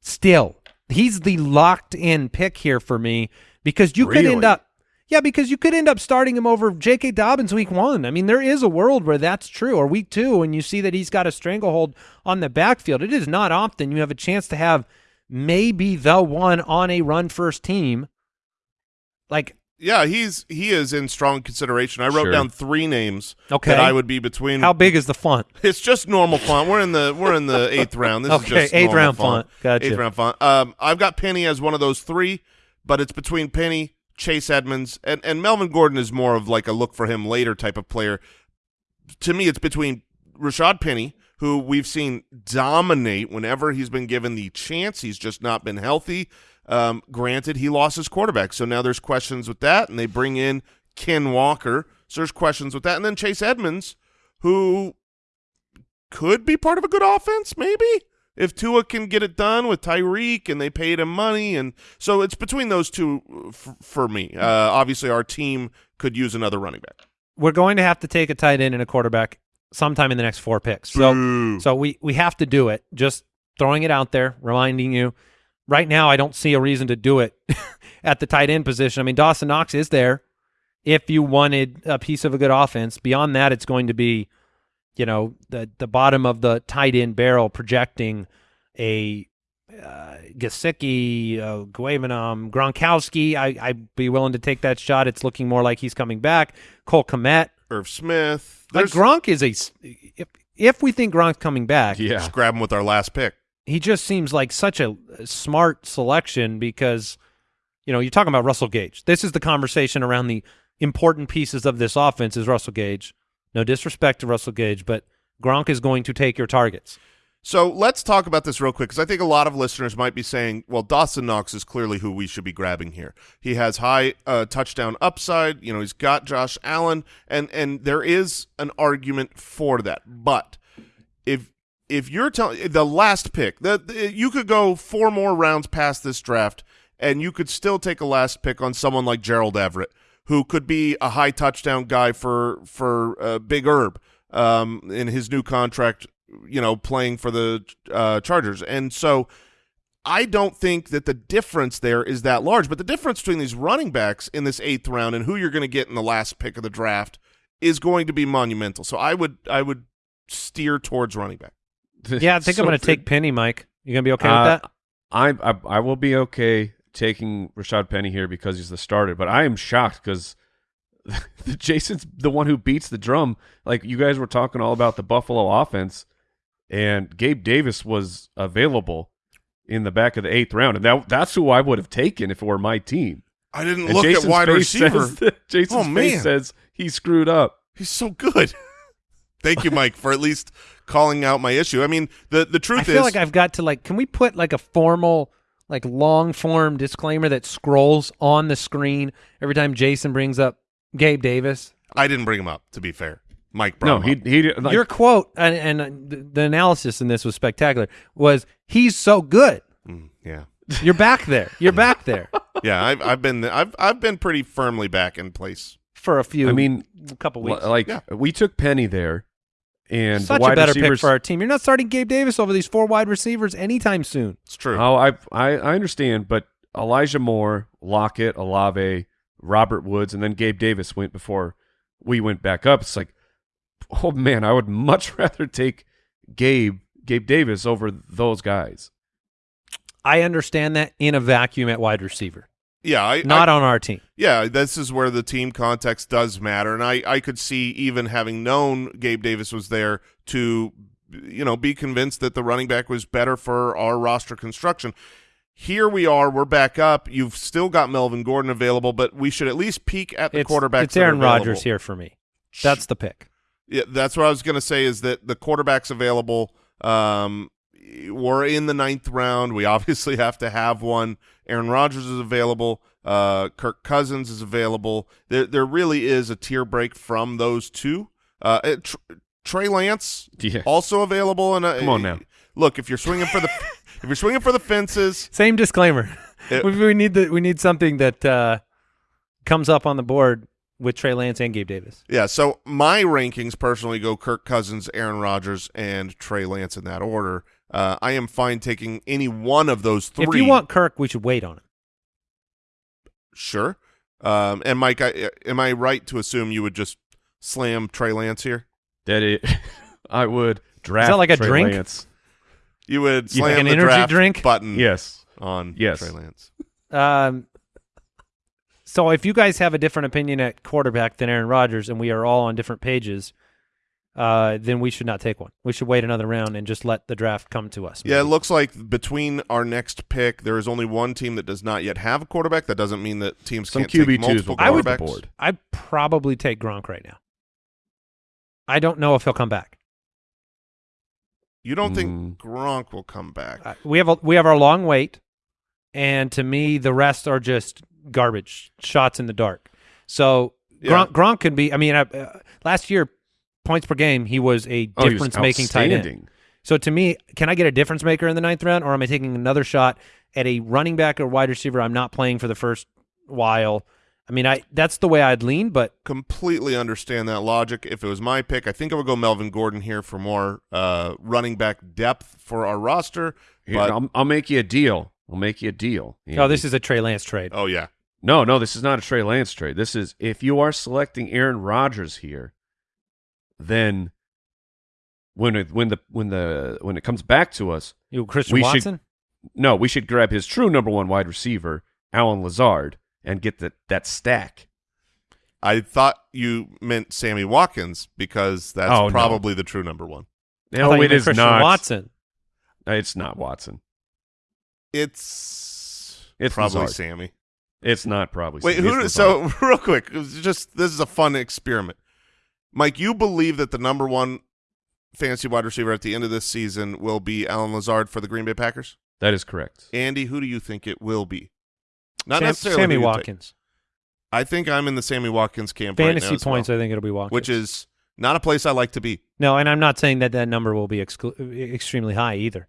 Still, he's the locked in pick here for me because you could end up, yeah, because you could end up starting him over J.K. Dobbins week one. I mean, there is a world where that's true, or week two, and you see that he's got a stranglehold on the backfield. It is not often you have a chance to have maybe the one on a run first team. Like, Yeah, he's he is in strong consideration. I wrote Sure. down three names Okay. that I would be between. how big is the font? [LAUGHS] It's just normal font. We're in the we're in the eighth round. This is [LAUGHS] just eighth round font. Gotcha. Eighth round font. Um, I've got Penny as one of those three, but it's between Penny, Chase Edmonds, and and Melvin Gordon is more of like a look for him later type of player. To me, it's between Rashad Penny, who we've seen dominate whenever he's been given the chance. He's just not been healthy. Um, granted, he lost his quarterback, so now there's questions with that, and they bring in Ken Walker, so there's questions with that, and then Chase Edmonds, who could be part of a good offense, maybe if Tua can get it done with Tyreek and they paid him money, and so it's between those two uh, f- for me. Uh, obviously, our team could use another running back. We're going to have to take a tight end and a quarterback sometime in the next four picks. So, Boo. so we we have to do it. Just throwing it out there, reminding you. Right now, I don't see a reason to do it [LAUGHS] at the tight end position. I mean, Dawson Knox is there. If you wanted a piece of a good offense, beyond that, it's going to be, you know, the the bottom of the tight end barrel projecting a uh, Gesicki, uh, Okwuegbunam, Gronkowski. I, I'd be willing to take that shot. It's looking more like he's coming back. Cole Kmet. Irv Smith. Like There's, Gronk is a s- if if we think Gronk's coming back, Yeah. Just grab him with our last pick. he just seems like such a smart selection because you know you're talking about Russell Gage. This is the conversation around the important pieces of this offense is Russell Gage. No disrespect to Russell Gage, but Gronk is going to take your targets. So let's talk about this real quick because I think a lot of listeners might be saying, well, Dawson Knox is clearly who we should be grabbing here. He has high uh, touchdown upside. You know, he's got Josh Allen, and and there is an argument for that. But if if you're telling the last pick, the you could go four more rounds past this draft, and you could still take a last pick on someone like Gerald Everett, who could be a high touchdown guy for for uh, Big Herb um, in his new contract. You know, playing for the uh, Chargers, and so I don't think that the difference there is that large. But the difference between these running backs in this eighth round and who you're going to get in the last pick of the draft is going to be monumental. So I would I would steer towards running back. [LAUGHS] Yeah, I think I'm going to take Penny, Mike. You going to be okay Uh, with that? I, I I will be okay taking Rashad Penny here because he's the starter, but I am shocked because [LAUGHS] the Jason's the one who beats the drum. Like you guys were talking all about the Buffalo offense, and Gabe Davis was available in the back of the eighth round, and that that's who I would have taken if it were my team. I didn't And look Jason's at wide face receiver. Says [LAUGHS] that, Jason's Oh, man. face says he screwed up. He's so good. [LAUGHS] Thank you, Mike, for at least calling out my issue. I mean, the the truth is I feel is, like I've got to like. Can we put like a formal, like long form disclaimer that scrolls on the screen every time Jason brings up Gabe Davis? I didn't bring him up. To be fair, Mike brought No, him he up. he like, Your quote and, and uh, the, the analysis in this was spectacular. Was he's so good? Mm, yeah, You're back there. You're back there [LAUGHS] yeah. I've I've been I've I've been pretty firmly back in place. for a few. I mean, a couple weeks. like Yeah. we took Penny there, and Such the wide a better receivers, pick for our team. You're not starting Gabe Davis over these four wide receivers anytime soon. It's true. Oh, I, I I understand, but Elijah Moore, Lockett, Olave, Robert Woods, and then Gabe Davis went before we went back up. It's like, oh man, I would [LAUGHS] much rather take Gabe Gabe Davis over those guys. I understand that in a vacuum at wide receiver, yeah, I, not I, on our team. yeah. This is where the team context does matter, and I I could see even having known Gabe Davis was there to you know be convinced that the running back was better for our roster construction. Here we are. We're back up. You've still got Melvin Gordon available, but we should at least peek at the It's, quarterbacks. it's Aaron. Rodgers here for me. That's the pick. Yeah, that's what I was going to say. Is that the quarterbacks available? Um, we're in the ninth round. We obviously have to have one. Aaron Rodgers is available. Uh, Kirk Cousins is available. There, there really is a tier break from those two. Uh, uh, Tr- Trey Lance Yeah. also available. And uh, Come on now. look if you're swinging for the if you're swinging for the fences, [LAUGHS] Same disclaimer. It- [LAUGHS] we, we need the we need something that uh, comes up on the board with Trey Lance and Gabe Davis. Yeah, so my rankings personally go Kirk Cousins, Aaron Rodgers, and Trey Lance in that order. Uh, I am fine taking any one of those three. If you want Kirk, we should wait on it. sure. Um, and Mike, I, am I right to assume you would just slam Trey Lance here? That it, [LAUGHS] I would draft. Is that like a Trey drink? Lance. You would Yeah, slam like an the energy draft drink? button Yes. on Yes. Trey Lance. Um, so if you guys have a different opinion at quarterback than Aaron Rodgers, and we are all on different pages, uh, then we should not take one. We should wait another round and just let the draft come to us. Yeah, it looks like between our next pick, there is only one team that does not yet have a quarterback. That doesn't mean that teams Some can't take QB2s multiple will go I would- board. I'd probably take Gronk right now. I don't know if he'll come back. You don't Mm. think Gronk will come back? Uh, we have a, we have our long wait, and to me, the rest are just garbage shots in the dark. So Yeah. Gronk, Gronk could be. I mean, uh, last year points per game, he was a Oh, he was difference making tight end. So to me, can I get a difference maker in the ninth round, or am I taking another shot at a running back or wide receiver I'm not playing for the first while? I mean, I that's the way I'd lean, but completely understand that logic. If it was my pick, I think I would go Melvin Gordon here for more uh, running back depth for our roster. Here, But I'll, I'll make you a deal. I'll make you a deal. oh, this is a Trey Lance trade. oh yeah, no, no. This is not a Trey Lance trade. This is if you are selecting Aaron Rodgers here, then when it, when the when the when it comes back to us, You Christian we should- Watson? no, we should grab his true number one wide receiver, Allen Lazard, and get that that stack. I thought you meant Sammy Watkins because that's Oh, no. probably the true number one. I No, thought you meant is Christian not. Watson. It's not Watson. It's, It's probably Lazard. Sammy. It's not probably. Wait, Sammy. who? So [LAUGHS] real quick, just this is a fun experiment. Mike, you believe that the number one fantasy wide receiver at the end of this season will be Allen Lazard for the Green Bay Packers? that is correct. Andy, who do you think it will be? Not Sam- necessarily Sammy who take. Watkins. I think I'm in the Sammy Watkins camp right Fantasy now as points, well, I think it'll be Watkins. which is not a place I like to be. no, and I'm not saying that that number will be extremely high either.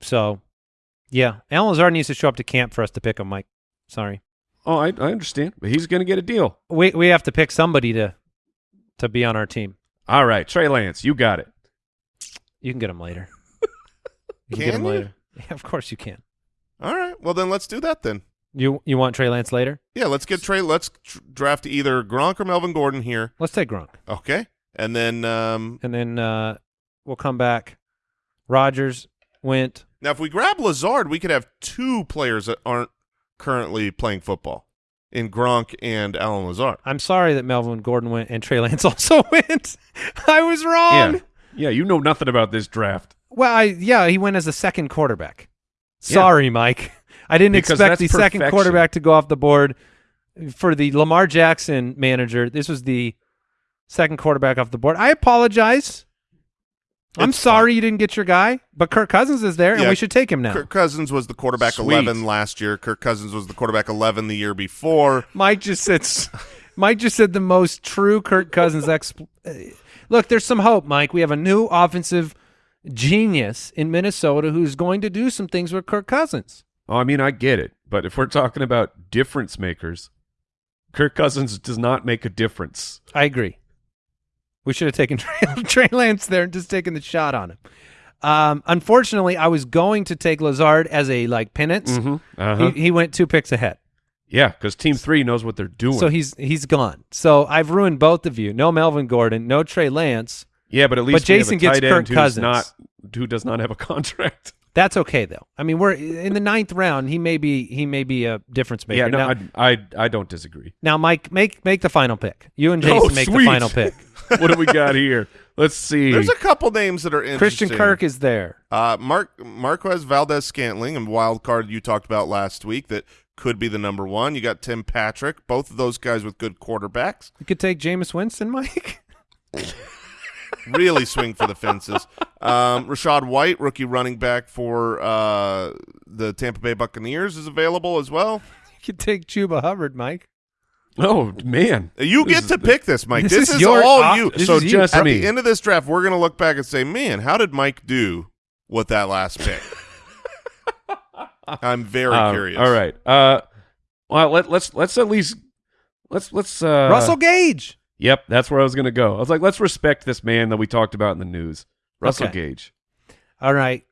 So, yeah, Allen Lazard needs to show up to camp for us to pick him, Mike. Sorry, Oh, I, I understand, but he's going to get a deal. we we have to pick somebody to to be on our team. All right, Trey Lance, you got it. You can get him later. You can, Can get him you? later. Yeah, of course you can. All right, well then let's do that then. You you want Trey Lance later? Yeah, let's get Trey. Let's tr- draft either Gronk or Melvin Gordon here. Let's take Gronk, Okay, and then um, and then uh, we'll come back. Rodgers went. now if we grab Lazard, we could have two players that aren't currently playing football in Gronk and Allen Lazard. I'm sorry that Melvin Gordon went and Trey Lance [LAUGHS] also went. I was wrong. Yeah, yeah. You know nothing about this draft. Well, I, yeah, he went as a second quarterback. Yeah. Sorry, Mike. I didn't Because expect that's the second quarterback to go off the board for the Lamar Jackson manager. This was the second quarterback off the board. I apologize. I'm It's sorry you didn't get your guy, but Kirk Cousins is there, and we should take him now. Kirk Cousins was the quarterback Sweet. 11 last year. Kirk Cousins was the quarterback 11 the year before. Mike just said, [LAUGHS] Mike just said the most true Kirk Cousins. [LAUGHS] Exp- uh, Look, there's some hope, Mike. We have a new offensive genius in Minnesota who's going to do some things with Kirk Cousins. Oh, I mean, I get it, but if we're talking about difference makers, Kirk Cousins does not make a difference. I agree. We should have taken [LAUGHS] Trey, Trey Lance there and just taken the shot on him. Um, unfortunately, I was going to take Lazard as a like penance. Mm-hmm. Uh-huh. He, he went two picks ahead, yeah, because Team Three knows what they're doing. so he's he's gone. So I've ruined both of you. No Melvin Gordon, no Trey Lance. yeah, but at least But we have a Jason gets tight end Kirk who's Cousins. not who does not have a [LAUGHS] contract. That's okay though. I mean, we're in the ninth round. He may be he may be a difference maker. yeah, no, now, I, I I don't disagree. now, Mike, make make the final pick. You and Oh, Jason make the sweet. final pick. [LAUGHS] [LAUGHS] what do we got here? Let's see. There's a couple names that are interesting. Christian Kirk is there. Uh, Mark Marquez Valdes-Scantling and wild card you talked about last week that could be the number one. You got Tim Patrick, both of those guys with good quarterbacks. You could take Jameis Winston, Mike. [LAUGHS] Really swing for the fences. Um, Rachaad White, rookie running back for uh, the Tampa Bay Buccaneers, is available as well. You could take Chuba Hubbard, Mike. Oh man, You This get to the- pick this, Mike. This This, is is, your all you. this so is just At me. the end of this draft, we're going to look back and say, man, how did Mike do with that last pick? I'm very Um, curious. All right. Uh, Well, let, let's let's at least let's let's uh, Russell Gage. Yep, that's where I was gonna go. I was like, let's respect this man that we talked about in the news, Russell Okay. Gage. All right.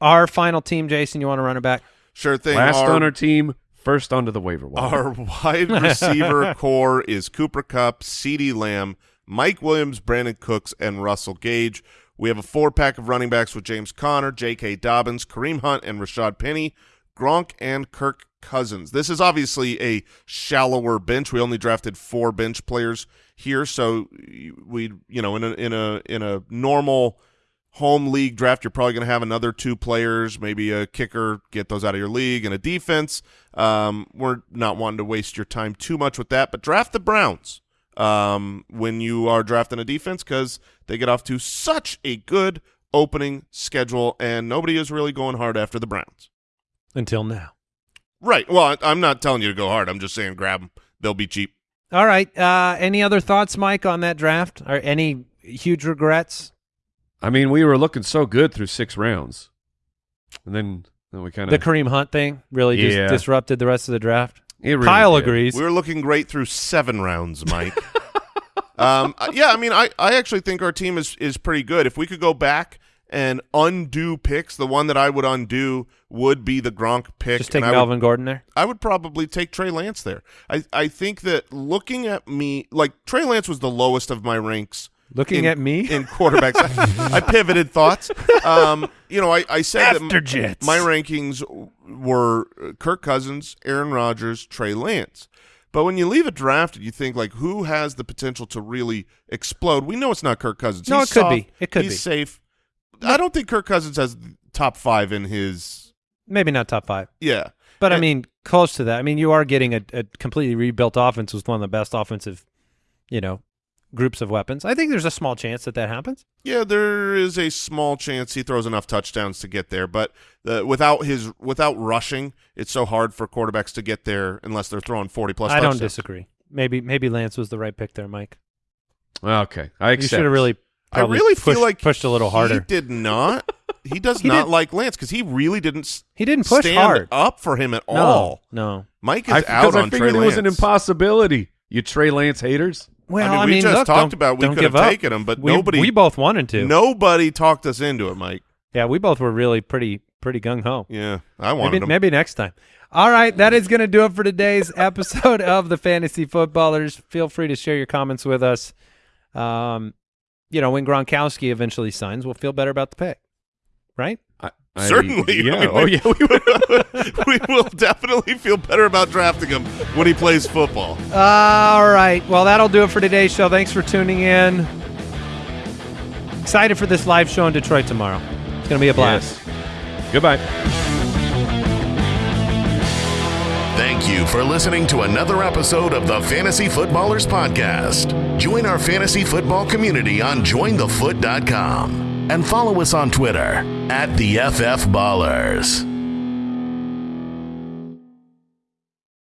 Our final team, Jason, you want to run it back? Sure thing. Last our, on our team, first onto the waiver wire. Our wide receiver [LAUGHS] corps is Cooper Kupp, CeeDee Lamb, Mike Williams, Brandin Cooks, and Russell Gage. We have a four-pack of running backs with James Conner, J.K. Dobbins, Kareem Hunt, and Rashad Penny, Gronk, and Kirk Cousins. This is obviously a shallower bench. We only drafted four bench players here, so we, you know, in a in a in a normal home league draft, you're probably going to have another two players, maybe a kicker, get those out of your league, and a defense. Um, we're not wanting to waste your time too much with that, but draft the Browns um, when you are drafting a defense because they get off to such a good opening schedule, and nobody is really going hard after the Browns. Until now. Right. Well, I'm not telling you to go hard. I'm just saying grab them. They'll be cheap. All right. Uh, any other thoughts, Mike, on that draft? Or any huge regrets? I mean, we were looking so good through six rounds, and then then we kind of The Kareem Hunt thing really just disrupted the rest of the draft. it really Kyle did. agrees. We were looking great through seven rounds, Mike. [LAUGHS] um, uh, yeah, I mean, I, I actually think our team is is pretty good. If we could go back and undo picks, the one that I would undo would be the Gronk pick. just take and I would- Melvin Gordon there. I would probably take Trey Lance there. I, I think that looking at me, like Trey Lance was the lowest of my ranks. Looking in- at me? in quarterbacks. I, I pivoted thoughts. Um, you know, I, I said that After m- Jets. my rankings were Kirk Cousins, Aaron Rodgers, Trey Lance. But when you leave it drafted, you think like who has the potential to really explode? We know it's not Kirk Cousins. No, He's it could soft. be. It could He's be. safe. I don't think Kirk Cousins has top five in his. Maybe not top five. Yeah, But I mean, close to that. I mean, you are getting a, a completely rebuilt offense with one of the best offensive, you know, groups of weapons. I think there's a small chance that that happens. Yeah, there is a small chance he throws enough touchdowns to get there, but uh, without his without rushing, it's so hard for quarterbacks to get there unless they're throwing forty plus. I don't disagree. Maybe maybe Lance was the right pick there, Mike. Okay, I accept. You should have really. I really pushed, feel like pushed a little harder. He did not. [LAUGHS] He does He not did- like Lance because he really didn't He didn't push stand hard. up for him at no, all. no. Mike is I, out because I on Trey figured it Lance. was an impossibility. You Trey Lance haters. Well, I mean, we just look, talked about we could have up. taken him, but we, nobody- We both wanted to. Nobody talked us into it, Mike. Yeah, we both were really pretty pretty gung ho. Yeah, I wanted Maybe, him. maybe next time. All right, that is going to do it for today's [LAUGHS] episode of the Fantasy Footballers. Feel free to share your comments with us. Um, you know, when Gronkowski eventually signs, we'll feel better about the pick, right? I, I- Certainly. Yeah. I mean, oh yeah. We oh, would. [LAUGHS] we will definitely feel better about drafting him when he plays football. All right. Well, that'll do it for today's show. Thanks for tuning in. Excited for this live show in Detroit tomorrow. It's going to be a blast. Yes. Goodbye. Thank you for listening to another episode of the Fantasy Footballers Podcast. Join our fantasy football community on jointhefoot.com and follow us on Twitter at the FF Ballers.